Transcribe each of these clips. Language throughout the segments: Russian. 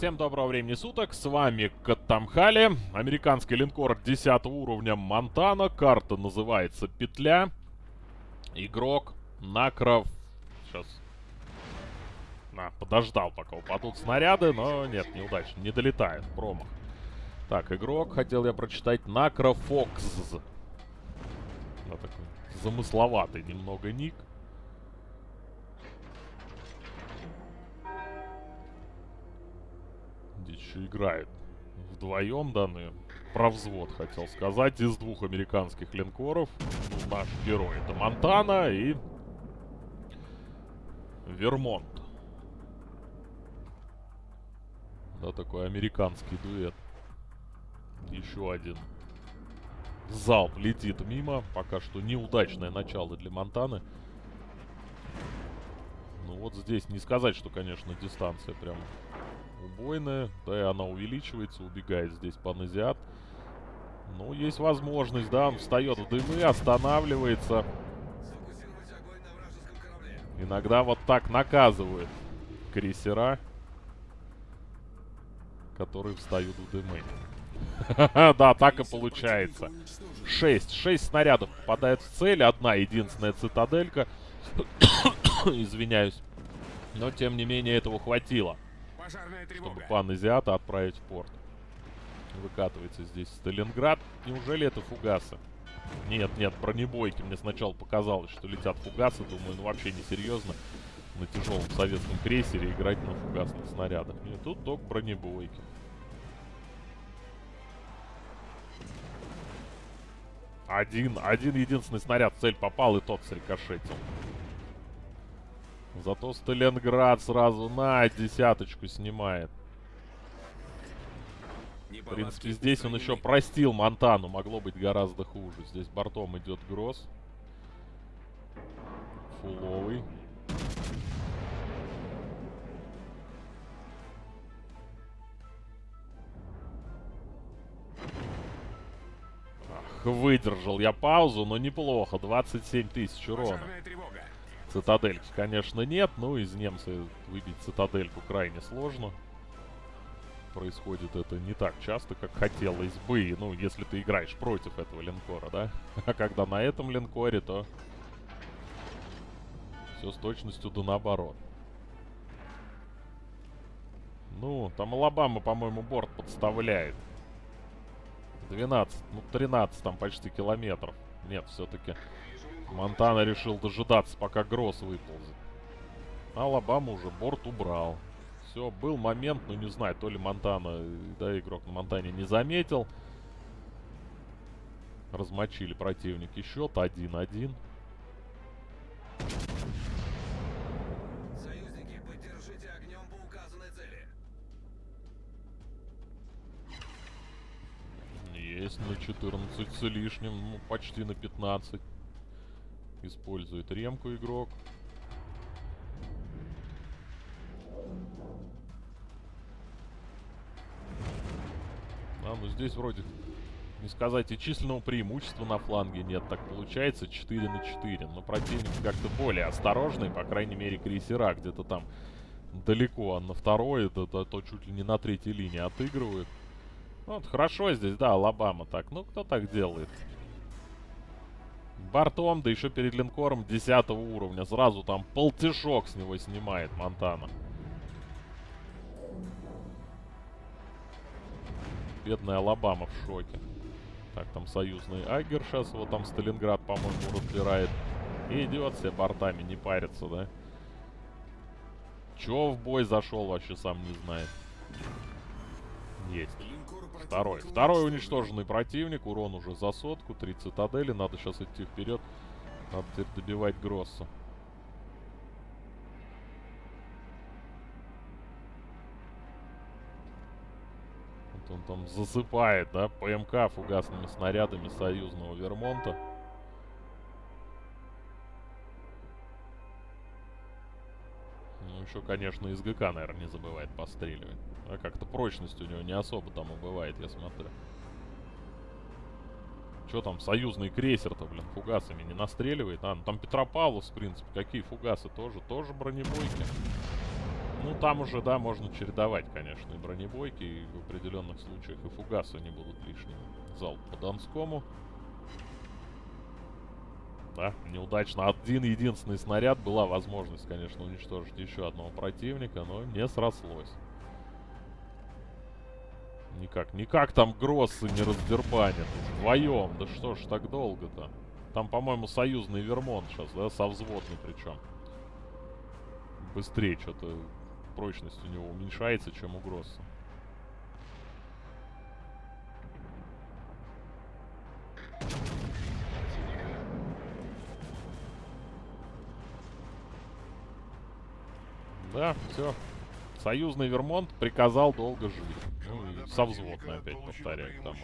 Всем доброго времени суток, с вами Катамхали, американский линкор 10 уровня Монтана, карта называется Петля, игрок Накров, сейчас, на, подождал пока упадут снаряды, но нет, неудачно, не долетает, промах. Так, игрок, хотел я прочитать Накрофокс, да, такой замысловатый немного ник. Еще играет вдвоем данные. Про взвод хотел сказать. Из двух американских линкоров. Ну, наш герой это Монтана и Вермонт. Да, такой американский дуэт. Еще один залп летит мимо. Пока что неудачное начало для Монтаны. Ну вот здесь не сказать, что, конечно, дистанция прям убойная. Да и она увеличивается, убегает здесь паназиат. Ну, есть возможность, да, он встает в дымы, останавливается. Иногда вот так наказывают крейсера, которые встают в дымы. Да, так и получается. Шесть. Шесть снарядов попадает в цель. Одна единственная цитаделька. Извиняюсь. Но, тем не менее, этого хватило. Чтобы пан Азиата отправить в порт. Выкатывается здесь Сталинград. Неужели это фугасы? Нет, нет, бронебойки. Мне сначала показалось, что летят фугасы. Думаю, ну вообще несерьезно на тяжелом советском крейсере играть на фугасных снарядах. Нет, тут только бронебойки. Один, один единственный снаряд в цель попал, и тот срикошетил. Зато Сталинград сразу на десяточку снимает. В принципе, здесь он еще простил Монтану. Могло быть гораздо хуже. Здесь бортом идет Гросс. Фуловый. Ах, выдержал я паузу, но неплохо. 27 тысяч урона. Цитадельки, конечно, нет. Ну, из немца выбить цитадельку крайне сложно. Происходит это не так часто, как хотелось бы. Ну, если ты играешь против этого линкора, да? А когда на этом линкоре, то... Все с точностью да наоборот. Ну, там Алабама, по-моему, борт подставляет. 12, ну 13 там почти километров. Нет, все-таки Монтана решил дожидаться, пока Гросс выползет. Алабама уже борт убрал. Все, был момент, ну не знаю, то ли Монтана, да, игрок на Монтане не заметил. Размочили противники счет 1-1. Есть на 14 с лишним, ну почти на 15. Использует ремку игрок. А, ну здесь вроде, не сказать, и численного преимущества на фланге нет. Так получается 4 на 4. Но противник как-то более осторожный, по крайней мере, крейсера где-то там далеко. А на второй, это, это, то чуть ли не на третьей линии отыгрывают. Вот, хорошо здесь, да, Алабама так. Ну, кто так делает? Бортом, да еще перед линкором 10 уровня. Сразу там полтишок с него снимает Монтана. Бедная Алабама в шоке. Так, там союзный Агер сейчас. Вот там Сталинград, по-моему, разбирает. И идет себе бортами, не парится, да? Чё в бой зашел, вообще сам не знает. Есть. Второй. Второй уничтоженный противник. Урон уже за сотку. Три цитадели. Надо сейчас идти вперед. Надо теперь добивать Гросса. Вот он там засыпает, да, ПМК фугасными снарядами союзного Вермонта. Еще, конечно, из ГК, наверное, не забывает постреливать. А как-то прочность у него не особо там и бывает, я смотрю. Че там, союзный крейсер-то, блин, фугасами не настреливает? А, ну там Петропавловск, в принципе, какие фугасы? Тоже, тоже бронебойки. Ну, там уже, да, можно чередовать, конечно, и бронебойки, и в определенных случаях и фугасы не будут лишними. Залп по Донскому. Да, неудачно. Один единственный снаряд. Была возможность, конечно, уничтожить еще одного противника, но не срослось. Никак, никак там Гроссы не раздербанят. Вдвоем. Да что ж так долго-то? Там, по-моему, союзный Вермонт сейчас, да, со взводной причем. Быстрее что-то прочность у него уменьшается, чем у Гросса. Да, все. Союзный Вермонт приказал долго жить. Ну и со взводной опять повторяю к тому.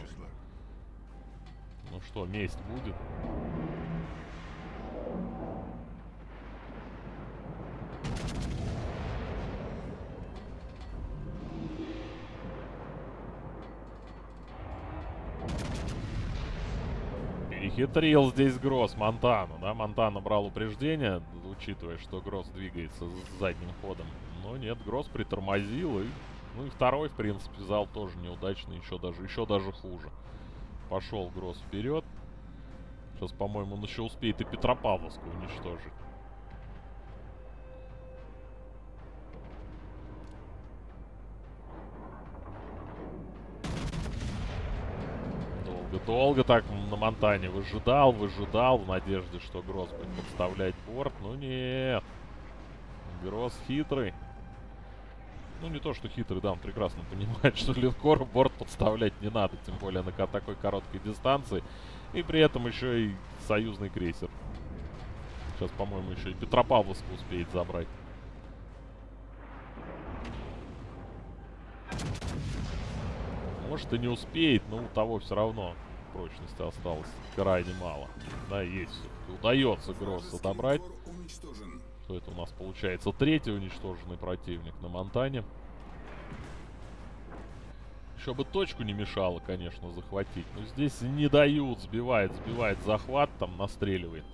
Ну что, месть будет? Перехитрил здесь Гросс Монтану, да? Монтана брал упреждение, учитывая, что Гросс двигается с задним ходом. Но нет, Гросс притормозил и... Ну и второй, в принципе, зал тоже неудачный, еще даже, еще даже хуже. Пошел Гросс вперед. Сейчас, по-моему, он еще успеет и Петропавловскую уничтожить. Долго-долго так на Монтане выжидал, выжидал в надежде, что Гросс будет подставлять борт. Ну нет. Гросс хитрый. Ну, не то, что хитрый, да, он прекрасно понимает, что линкор борт подставлять не надо, тем более на такой короткой дистанции. И при этом еще и союзный крейсер. Сейчас, по-моему, еще и Петропавловск успеет забрать. Может и не успеет, но у того все равно прочности осталось крайне мало. Да, есть. Удается Гросса добрать. Что это у нас получается? Третий уничтоженный противник на Монтане. Еще бы точку не мешало, конечно, захватить. Но здесь не дают, сбивает, сбивает захват, там настреливает.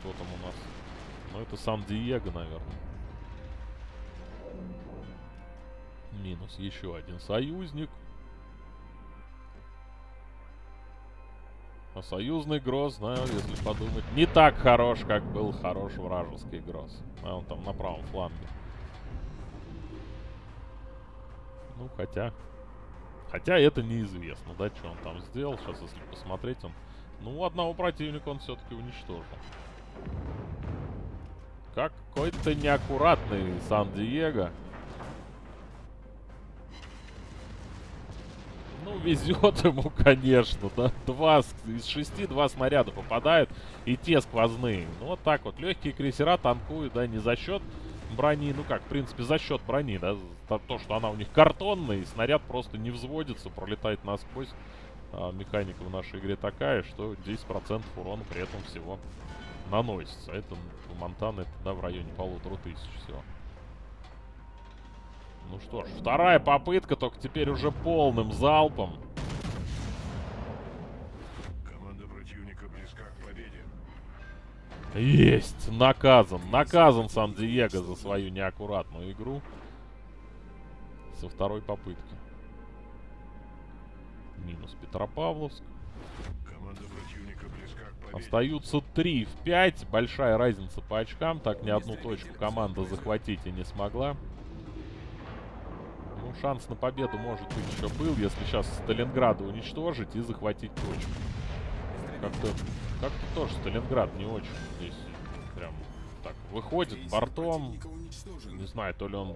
Кто там у нас? Ну, это Сан-Диего, наверное. Минус еще один союзник. А союзный Гроз, знаю, если подумать, не так хорош, как был хорош вражеский Гроз. А он там на правом фланге. Ну, хотя... Хотя это неизвестно, да, что он там сделал. Сейчас, если посмотреть, он... Ну, одного противника он все-таки уничтожил. Какой-то неаккуратный Сан-Диего. Ну, везет ему, конечно, да. Два, из шести два снаряда попадают, и те сквозные. Ну, вот так вот. Легкие крейсера танкуют, да, не за счет брони. Ну как, в принципе, за счет брони, да. То, что она у них картонная, и снаряд просто не взводится, пролетает насквозь. А механика в нашей игре такая, что 10% урона при этом всего наносится. Это у Монтаны, да, в районе полутора тысяч всего. Что ж, вторая попытка, только теперь уже полным залпом. Команда противника близка к победе. Есть! Наказан. Наказан Сан-Диего за свою неаккуратную игру. Со второй попытки. Минус Петропавловск. Команда противника близка к победе. Остаются 3 в 5. Большая разница по очкам. Так ни одну точку команда захватить и не смогла. Ну, шанс на победу, может быть, еще был, если сейчас Сталинграда уничтожить и захватить точку. Как-то как-то тоже Сталинград не очень здесь прям так выходит бортом. Не знаю, то ли он...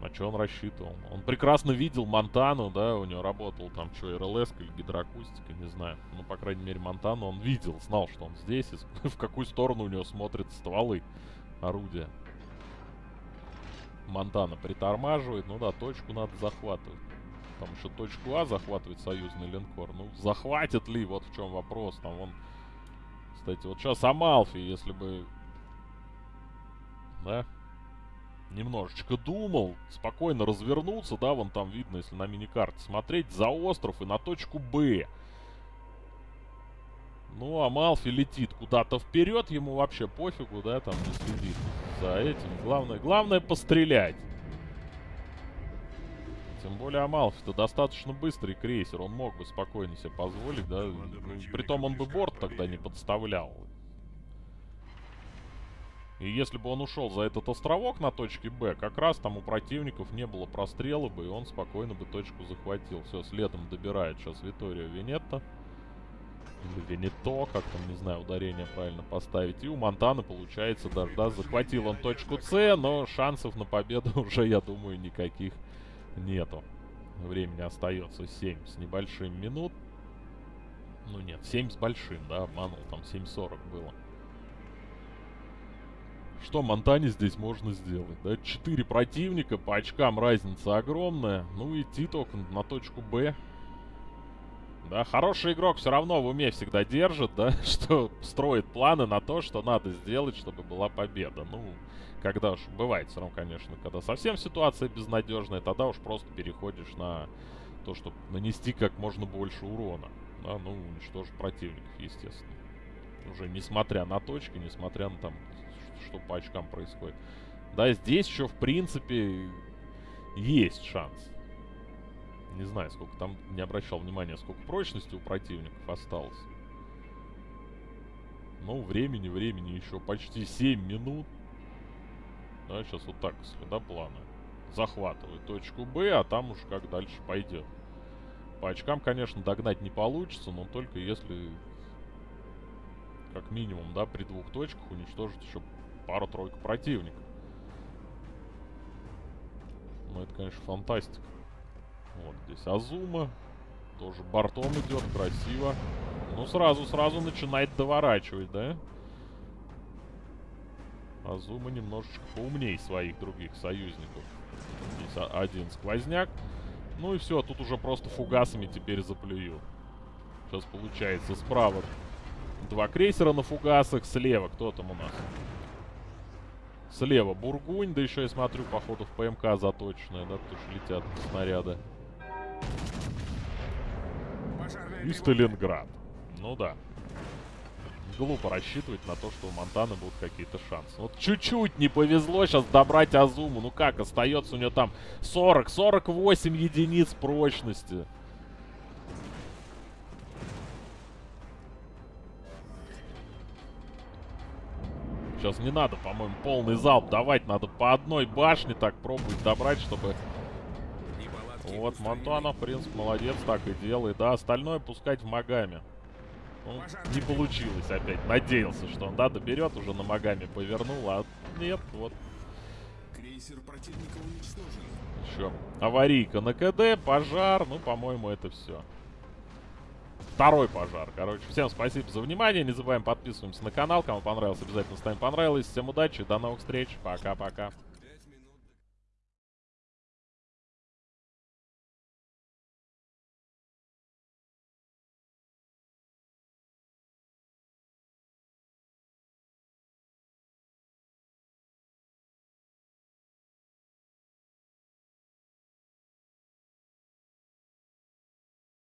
На что он рассчитывал? Он прекрасно видел Монтану, да, у него работал там что, РЛС или гидроакустика, не знаю. Ну, по крайней мере, Монтану он видел, знал, что он здесь, и в какую сторону у него смотрят стволы орудия. Монтана притормаживает. Ну да, точку надо захватывать. Там еще точку А захватывает союзный линкор. Ну, захватит ли? Вот в чем вопрос. Там он... Кстати, вот сейчас Амалфи, если бы... Да? Немножечко думал, спокойно развернуться, да, вон там видно, если на миникарте смотреть, за остров и на точку Б. Ну, Амалфи летит куда-то вперед, ему вообще пофигу, да, там не следит за этим. Главное, главное пострелять. Тем более Амалфи-то достаточно быстрый крейсер. Он мог бы спокойно себе позволить, да. Ну, притом он бы борт тогда не подставлял. И если бы он ушел за этот островок на точке Б, как раз там у противников не было прострела бы, и он спокойно бы точку захватил. Все, следом добирает сейчас Витория Венетта. Или Венето, как там, не знаю, ударение правильно поставить. И у Монтана получается даже, да, захватил он точку С, но шансов на победу уже, я думаю, никаких нету. Времени остается 7 с небольшим минут. Ну нет, 7 с большим, да, обманул, там 7.40 было. Что Монтане здесь можно сделать? Да, 4 противника, по очкам разница огромная. Ну, идти только на точку Б. Да, хороший игрок все равно в уме всегда держит, да, что строит планы на то, что надо сделать, чтобы была победа. Ну, когда уж бывает все равно, конечно, когда совсем ситуация безнадежная, тогда уж просто переходишь на то, чтобы нанести как можно больше урона. Да, ну, уничтожить противников, естественно. Уже несмотря на точки, несмотря на там что по очкам происходит. Да, здесь еще, в принципе, есть шанс. Не знаю, сколько там, не обращал внимания, сколько прочности у противников осталось. Ну, времени, времени еще почти 7 минут. Да, сейчас вот так, да, плана. Захватывает точку Б, а там уж как дальше пойдет. По очкам, конечно, догнать не получится, но только если как минимум, да, при двух точках уничтожить еще пару-тройку противников. Ну, это, конечно, фантастика. Вот здесь Азума. Тоже бортом идет, красиво. Ну, сразу-сразу начинает доворачивать, да? Азума немножечко поумней своих других союзников. Здесь один сквозняк. Ну и все, тут уже просто фугасами теперь заплюю. Сейчас получается справа два крейсера на фугасах, слева кто там у нас? Слева Бургунь, да еще я смотрю, походу, в ПМК заточенная, да, потому что летят снаряды. И Сталинград. Ну да. Глупо рассчитывать на то, что у Монтана будут какие-то шансы. Вот чуть-чуть не повезло сейчас добрать Азуму. Ну как, остается у нее там 40-48 единиц прочности. Сейчас не надо, по-моему, полный залп давать. Надо по одной башне так пробовать добрать, чтобы... Вот, Монтана, в принципе, молодец, так и делает. Да, остальное пускать в Магами. Ну, не получилось опять. Надеялся, что он, да, доберет, уже на Магами повернул, а нет, вот. Крейсер противника уничтожен. Еще аварийка на КД, пожар, ну, по-моему, это все. Второй пожар. Короче, всем спасибо за внимание. Не забываем подписываемся на канал. Кому понравилось, обязательно ставим понравилось. Всем удачи, до новых встреч. Пока-пока.